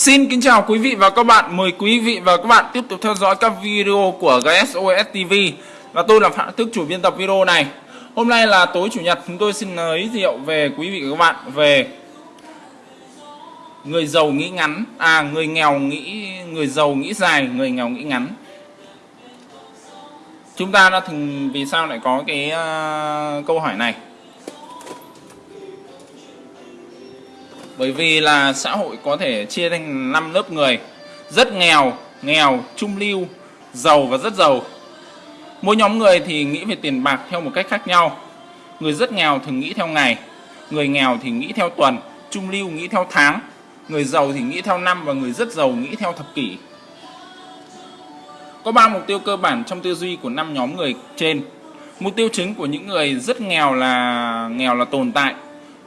Xin kính chào quý vị và các bạn. Mời quý vị và các bạn tiếp tục theo dõi các video của GSOS TV và tôi là Phạm Thức chủ biên tập video này. Hôm nay là tối chủ nhật chúng tôi xin giới thiệu về quý vị và các bạn về người giàu nghĩ ngắn, à người nghèo nghĩ người giàu nghĩ dài, người nghèo nghĩ ngắn. Chúng ta đã thường vì sao lại có cái uh, câu hỏi này? Bởi vì là xã hội có thể chia thành 5 lớp người. Rất nghèo nghèo, trung lưu, giàu và rất giàu. Mỗi nhóm người thì nghĩ về tiền bạc theo một cách khác nhau. Người rất nghèo thường nghĩ theo ngày, người nghèo thì nghĩ theo tuần, trung lưu nghĩ theo tháng, người giàu thì nghĩ theo năm và người rất giàu nghĩ theo thập kỷ. Có ba mục tiêu cơ bản trong tư duy của năm nhóm người trên. Mục tiêu chính của những người rất nghèo là nghèo là tồn tại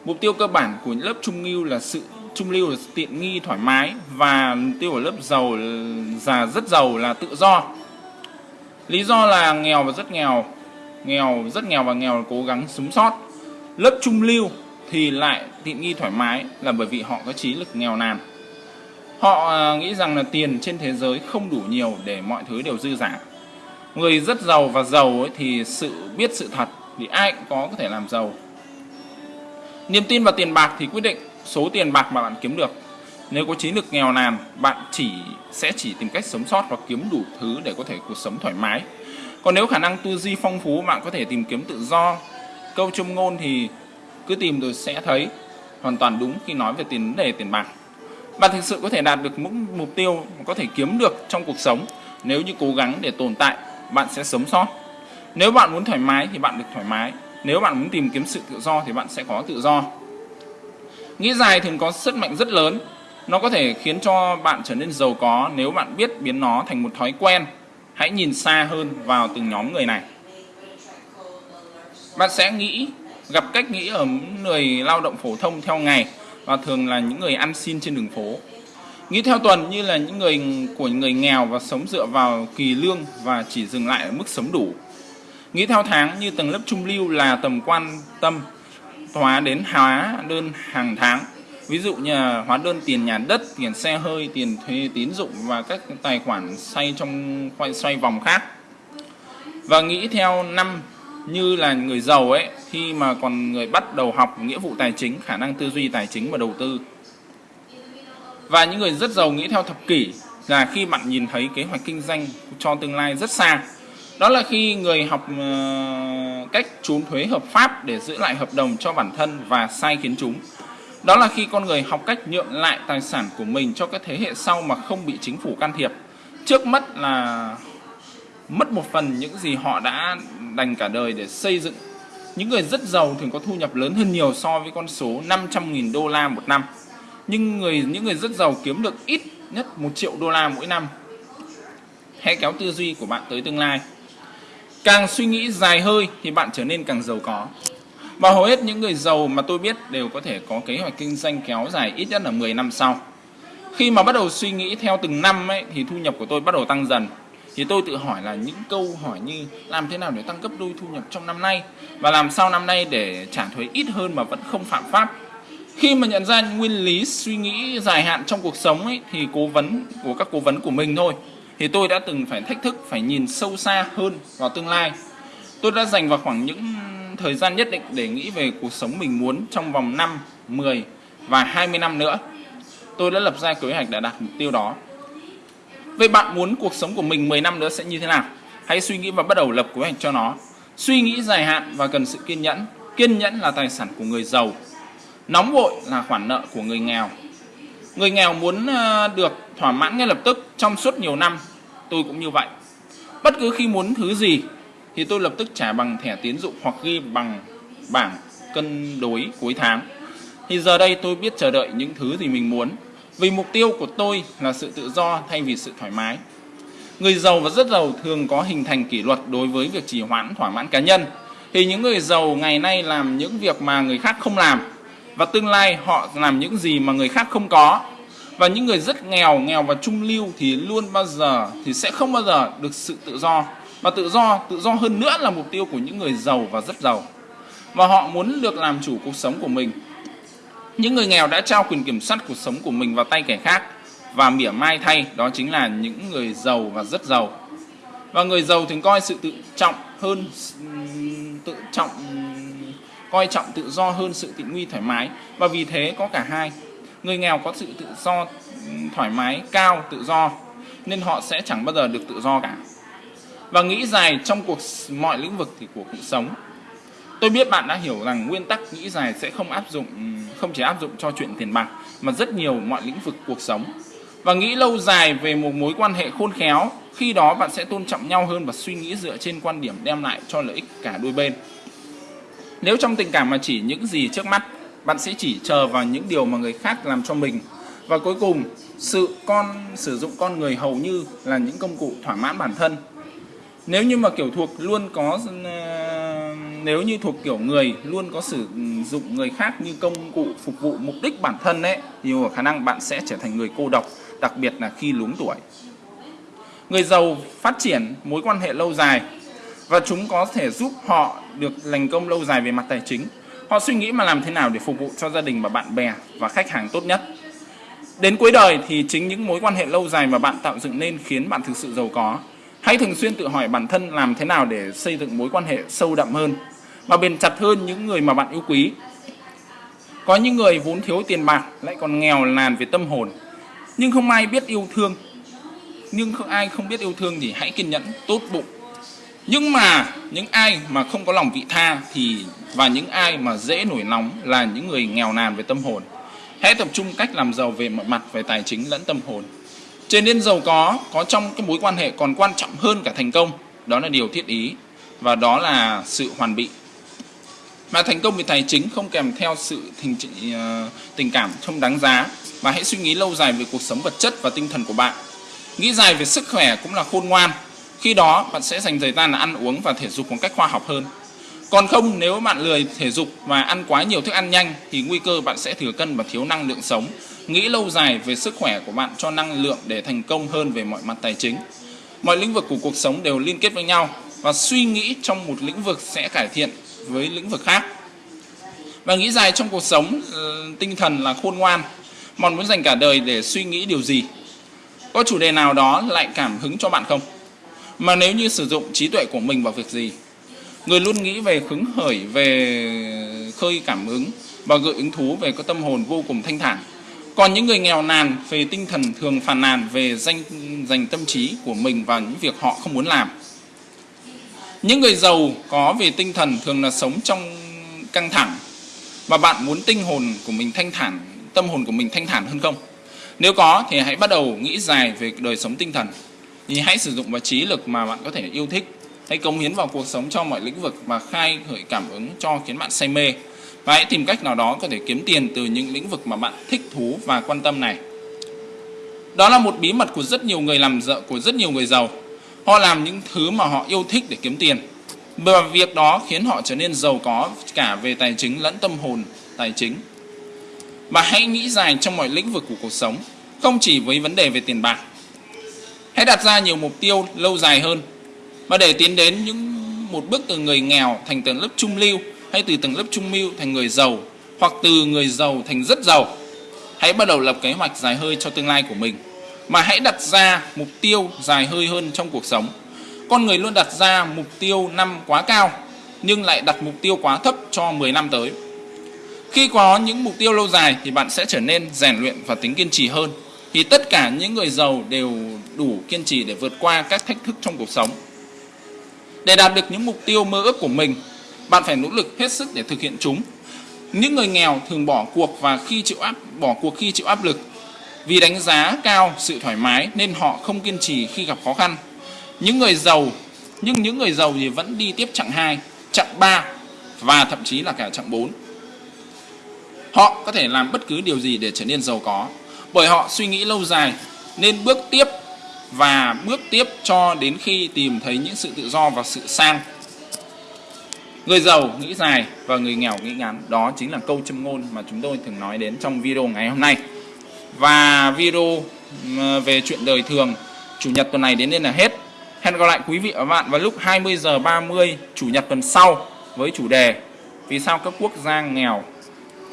Mục tiêu cơ bản của lớp trung lưu là sự trung lưu là tiện nghi thoải mái và mục tiêu của lớp giàu già rất giàu là tự do. Lý do là nghèo và rất nghèo, nghèo rất nghèo và nghèo là cố gắng sống sót. Lớp trung lưu thì lại tiện nghi thoải mái là bởi vì họ có trí lực nghèo nàn. Họ à, nghĩ rằng là tiền trên thế giới không đủ nhiều để mọi thứ đều dư giả. Người rất giàu và giàu ấy thì sự biết sự thật thì ai cũng có có thể làm giàu Niềm tin vào tiền bạc thì quyết định số tiền bạc mà bạn kiếm được. Nếu có trí lực nghèo nàn, bạn chỉ sẽ chỉ tìm cách sống sót và kiếm đủ thứ để có thể cuộc sống thoải mái. Còn nếu khả năng tư duy phong phú, bạn có thể tìm kiếm tự do. Câu châm ngôn thì cứ tìm rồi sẽ thấy hoàn toàn đúng khi nói về tiền đề tiền bạc. Bạn thực sự có thể đạt được những mục tiêu có thể kiếm được trong cuộc sống nếu như cố gắng để tồn tại, bạn sẽ sống sót. Nếu bạn muốn thoải mái thì bạn được thoải mái, nếu bạn muốn tìm kiếm sự tự do thì bạn sẽ có tự do. Nghĩ dài thường có sức mạnh rất lớn. Nó có thể khiến cho bạn trở nên giàu có nếu bạn biết biến nó thành một thói quen. Hãy nhìn xa hơn vào từng nhóm người này. Bạn sẽ nghĩ, gặp cách nghĩ ở những người lao động phổ thông theo ngày và thường là những người ăn xin trên đường phố. Nghĩ theo tuần như là những người của người nghèo và sống dựa vào kỳ lương và chỉ dừng lại ở mức sống đủ. Nghĩ theo tháng như tầng lớp trung lưu là tầm quan tâm hóa đến hóa đơn hàng tháng. Ví dụ như hóa đơn tiền nhà đất, tiền xe hơi, tiền thuê tín dụng và các tài khoản xoay trong xoay vòng khác. Và nghĩ theo năm như là người giàu ấy khi mà còn người bắt đầu học nghĩa vụ tài chính, khả năng tư duy tài chính và đầu tư. Và những người rất giàu nghĩ theo thập kỷ là khi bạn nhìn thấy kế hoạch kinh doanh cho tương lai rất xa đó là khi người học ờ, cách trốn thuế hợp pháp để giữ lại hợp đồng cho bản thân và sai khiến chúng. Đó là khi con người học cách nhượng lại tài sản của mình cho các thế hệ sau mà không bị chính phủ can thiệp. Trước mắt là mất một phần những gì họ đã dành cả đời để xây dựng. Những người rất giàu thường có thu nhập lớn hơn nhiều so với con số 500.000 đô la một năm. Nhưng người, những người rất giàu kiếm được ít nhất một triệu đô la mỗi năm. Hãy kéo tư duy của bạn tới tương lai. Càng suy nghĩ dài hơi thì bạn trở nên càng giàu có. Và hầu hết những người giàu mà tôi biết đều có thể có kế hoạch kinh doanh kéo dài ít nhất là 10 năm sau. Khi mà bắt đầu suy nghĩ theo từng năm ấy, thì thu nhập của tôi bắt đầu tăng dần. Thì tôi tự hỏi là những câu hỏi như làm thế nào để tăng gấp đôi thu nhập trong năm nay và làm sao năm nay để trả thuế ít hơn mà vẫn không phạm pháp. Khi mà nhận ra nguyên lý suy nghĩ dài hạn trong cuộc sống ấy, thì cố vấn của các cố vấn của mình thôi thì tôi đã từng phải thách thức phải nhìn sâu xa hơn vào tương lai. Tôi đã dành vào khoảng những thời gian nhất định để nghĩ về cuộc sống mình muốn trong vòng 5, 10 và 20 năm nữa. Tôi đã lập ra kế hoạch để đạt mục tiêu đó. Vậy bạn muốn cuộc sống của mình 10 năm nữa sẽ như thế nào? Hãy suy nghĩ và bắt đầu lập kế hoạch cho nó. Suy nghĩ dài hạn và cần sự kiên nhẫn. Kiên nhẫn là tài sản của người giàu. Nóng vội là khoản nợ của người nghèo người nghèo muốn ờ, được thỏa mãn ngay lập tức trong suốt nhiều năm, tôi cũng như vậy. Bất cứ khi muốn thứ gì thì tôi lập tức trả bằng thẻ tiến dụng hoặc ghi bằng bảng cân đối cuối tháng. Thì giờ đây tôi biết chờ đợi những thứ gì mình muốn, vì mục tiêu của tôi là sự tự do thay vì sự thoải mái. Người giàu và rất giàu thường có hình thành kỷ luật đối với việc trì hoãn, thỏa mãn cá nhân. Thì những người giàu ngày nay làm những việc mà người khác không làm và tương lai họ làm những gì mà người khác không có. Và những người rất nghèo nghèo và trung lưu thì luôn bao giờ, thì sẽ không bao giờ được sự tự do. Và tự do tự do hơn nữa là mục tiêu của những người giàu và rất giàu. Và họ muốn được làm chủ cuộc sống của mình. Những người nghèo đã trao quyền kiểm soát cuộc sống của mình vào tay kẻ khác. Và mỉa mai thay, đó chính là những người giàu và rất giàu. Và người giàu thường coi sự tự trọng hơn tự trọng coi trọng tự do hơn sự tiện nghi thoải mái. Và vì thế có cả hai, người nghèo có sự tự do thoải mái, cao, tự do, nên họ sẽ chẳng bao giờ được tự do cả. Và nghĩ dài trong cuộc mọi lĩnh vực thì của cuộc sống. Tôi biết bạn đã hiểu rằng nguyên tắc nghĩ dài sẽ không áp dụng không chỉ áp dụng cho chuyện tiền bạc, mà rất nhiều mọi lĩnh vực cuộc sống. Và nghĩ lâu dài về một mối quan hệ khôn khéo, khi đó bạn sẽ tôn trọng nhau hơn và suy nghĩ dựa trên quan điểm đem lại cho lợi ích cả đôi bên nếu trong tình cảm mà chỉ những gì trước mắt, bạn sẽ chỉ chờ vào những điều mà người khác làm cho mình. Và cuối cùng, sự con, sử dụng con người hầu như là những công cụ thỏa mãn bản thân. Nếu như mà kiểu thuộc luôn có ờ, nếu như thuộc kiểu người luôn có sử dụng người khác như công cụ phục vụ mục đích bản thân ấy, thì có khả năng bạn sẽ trở thành người cô độc, đặc biệt là khi luống tuổi. Người giàu phát triển, mối quan hệ lâu dài và chúng có thể giúp họ được thành công lâu dài về mặt tài chính. Họ suy nghĩ mà làm thế nào để phục vụ cho gia đình và bạn bè và khách hàng tốt nhất. Đến cuối đời thì chính những mối quan hệ lâu dài mà bạn tạo dựng nên khiến bạn thực sự giàu có. Hãy thường xuyên tự hỏi bản thân làm thế nào để xây dựng mối quan hệ sâu đậm hơn và bền chặt hơn những người mà bạn yêu quý. Có những người vốn thiếu tiền bạc, lại còn nghèo nàn về tâm hồn. Nhưng không ai biết yêu thương. Nhưng không ai không biết yêu thương thì hãy kiên nhẫn, tốt bụng nhưng mà những ai mà không có lòng vị tha thì và những ai mà dễ nổi nóng là những người nghèo nàn về tâm hồn. Hãy tập trung cách làm giàu về mọi mặt về tài chính lẫn tâm hồn. Trở nên giàu có có trong cái mối quan hệ còn quan trọng hơn cả thành công đó là điều thiết ý và đó là sự hoàn bị. Mà thành công về tài chính không kèm theo sự tình, ờ, tình cảm không đáng giá và hãy suy nghĩ lâu dài về cuộc sống vật chất và tinh thần của bạn. Nghĩ dài về sức khỏe cũng là khôn ngoan khi đó, bạn sẽ dành thời gian là ăn uống và thể dục một cách khoa học hơn. Còn không, nếu bạn lười thể dục và ăn quá nhiều thức ăn nhanh, thì nguy cơ bạn sẽ thừa cân và thiếu năng lượng sống. Nghĩ lâu dài về sức khỏe của bạn cho năng lượng để thành công hơn về mọi mặt tài chính. Mọi lĩnh vực của cuộc sống đều liên kết với nhau và suy nghĩ trong một lĩnh vực sẽ cải thiện với lĩnh vực khác. Và nghĩ dài trong cuộc sống ờ, tinh thần là khôn ngoan. Bạn muốn dành cả đời để suy nghĩ điều gì? Có chủ đề nào đó lại cảm hứng cho bạn không? Mà nếu như sử dụng trí tuệ của mình vào việc gì? Người luôn nghĩ về hứng khởi, về khơi cảm ứng và gợi ứng thú về có tâm hồn vô cùng thanh thản. Còn những người nghèo nàn về tinh thần thường phàn nàn về danh, dành tâm trí của mình vào những việc họ không muốn làm. Những người giàu có về tinh thần thường là sống trong căng thẳng. Và bạn muốn tinh hồn của mình thanh thản, tâm hồn của mình thanh thản hơn không? Nếu có thì hãy bắt đầu nghĩ dài về đời sống tinh thần thì hãy sử dụng vào trí lực mà bạn có thể yêu thích. Hãy cống hiến vào cuộc sống cho mọi lĩnh vực và khai khởi cảm ứng cho khiến bạn say mê. Và hãy tìm cách nào đó có thể kiếm tiền từ những lĩnh vực mà bạn thích thú và quan tâm này. Đó là một bí mật của rất nhiều người làm vợ của rất nhiều người giàu. Họ làm những thứ mà họ yêu thích để kiếm tiền. Và việc đó khiến họ trở nên giàu có cả về tài chính lẫn tâm hồn, tài chính. Và hãy nghĩ dài trong mọi lĩnh vực của cuộc sống, không chỉ với vấn đề về tiền bạc hãy đặt ra nhiều mục tiêu lâu dài hơn. Và để tiến đến những một bước từ người nghèo thành tầng lớp trung lưu hay từ tầng lớp trung lưu thành người giàu hoặc từ người giàu thành rất giàu, hãy bắt đầu lập kế hoạch dài hơi cho tương lai của mình. Mà hãy đặt ra mục tiêu dài hơi hơn trong cuộc sống. Con người luôn đặt ra mục tiêu năm quá cao, nhưng lại đặt mục tiêu quá thấp cho 10 năm tới. Khi có những mục tiêu lâu dài thì bạn sẽ trở nên rèn luyện và tính kiên trì hơn thì tất cả những người giàu đều đủ kiên trì để vượt qua các thách thức trong cuộc sống. Để đạt được những mục tiêu mơ ước của mình bạn phải nỗ lực hết sức để thực hiện chúng. Những người nghèo thường bỏ cuộc và khi chịu áp bỏ cuộc khi chịu áp lực. Vì đánh giá cao sự thoải mái nên họ không kiên trì khi gặp khó khăn. Những người giàu nhưng những người giàu thì vẫn đi tiếp chặng 2, chặng 3 và thậm chí là cả chặng 4 họ có thể làm bất cứ điều gì để trở nên giàu có bởi họ suy nghĩ lâu dài, nên bước tiếp và bước tiếp cho đến khi tìm thấy những sự tự do và sự sang. Người giàu nghĩ dài và người nghèo nghĩ ngắn, đó chính là câu châm ngôn mà chúng tôi thường nói đến trong video ngày hôm nay. Và video về chuyện đời thường, chủ nhật tuần này đến đây là hết. Hẹn gặp lại quý vị và các bạn vào lúc 20 giờ 30 chủ nhật tuần sau với chủ đề vì sao các quốc gia nghèo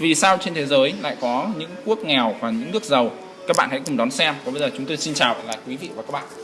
vì sao trên thế giới lại có những quốc nghèo và những nước giàu? Các bạn hãy cùng đón xem. Còn bây giờ chúng tôi xin chào là quý vị và các bạn.